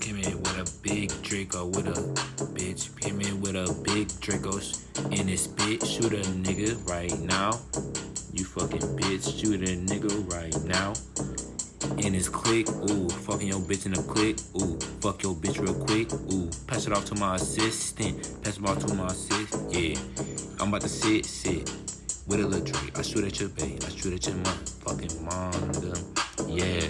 Came in with a big Draco with a bitch. Came in with a big Dracos in his spit. Shoot a nigga right now. You fucking bitch. Shoot a nigga right now. In his click, ooh, fucking your bitch in a click, ooh, fuck your bitch real quick, ooh, pass it off to my assistant, pass it off to my assistant, yeah, I'm about to sit, sit, with a little Drake, I shoot at your bay, I shoot at your motherfucking mom, yeah,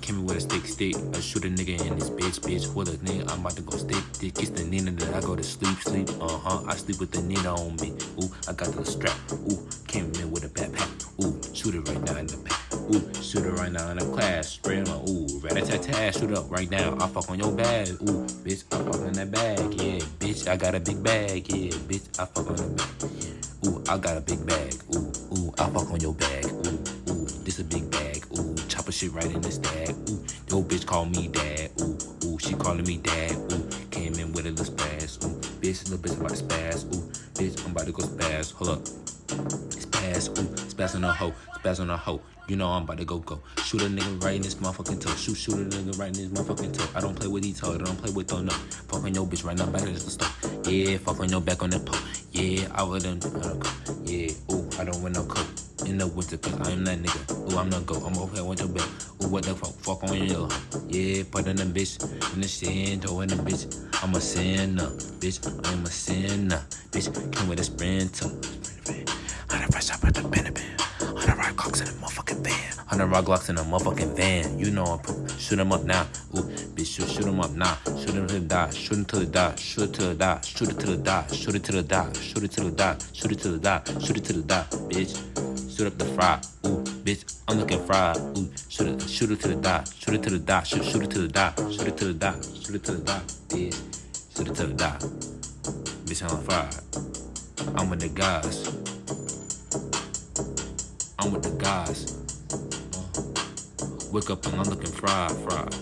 came in with a stick, stick, I shoot a nigga in this bitch, bitch, with a nigga, I'm about to go stick, dick, kiss the Nina, that I go to sleep, sleep, uh-huh, I sleep with the Nina on me, ooh, I got the strap, ooh, came in with a backpack, ooh, shoot it right now in the back. Ooh, shoot it right now in the class. Spray on, ooh, rat-a-tat-tat, shoot up right now. I fuck on your bag. Ooh, bitch, I fuck on that bag. Yeah, bitch, I got a big bag. Yeah, bitch, I fuck on the bag. Ooh, I got a big bag. Ooh, ooh, I fuck on your bag. Bag. Ooh, yo bitch call me dad. Ooh, ooh, she calling me dad. Ooh, came in with a little spaz. Ooh, bitch, little bitch about to spaz. Ooh, bitch, I'm about to go spaz. Hold up. Spaz, ooh, spaz on a hoe, spaz on a hoe. You know I'm about to go go. Shoot a nigga right in this motherfucking toe. Shoot, shoot a nigga right in this motherfucking toe. I don't play with these toes, I don't play with those no. Fuck on your bitch right now, back at the stove. Yeah, fuck on your back on the pole. Yeah, I wouldn't, don't. Yeah, ooh, I don't wear no coat. In the winter, cause I am that nigga. Ooh, I'm not go, I'm okay with your belt. Ooh, what the fuck, fuck on your Yeah, put in the bitch, in the sin, throw in the bitch. I'm a sinner, bitch, I'm a sinner. Bitch, came with a sprinter. Hundred fresh up at the benefit. Hundred rock clocks in a motherfucking van. Hundred rock glocks in a motherfucking van. You know I'm shoot him up now. Ooh, bitch, shoot, shoot him up now. Shoot him till the die. Shoot him till the die. Shoot it till the die. Shoot it till the die. Shoot it till the die. Shoot it till the die. Shoot it till the die. Shoot it till the die, bitch shoot up the fry. Ooh, bitch, I'm looking fried. Ooh, shoot it, shoot it to the dot, shoot it to the dot, shoot, shoot it to the dot, shoot it to the dot, shoot it to the dot, yeah, shoot it to the dot. Bitch, I'm fried. I'm with the guys. I'm with the guys. Uh, wake up and I'm looking fried, fried.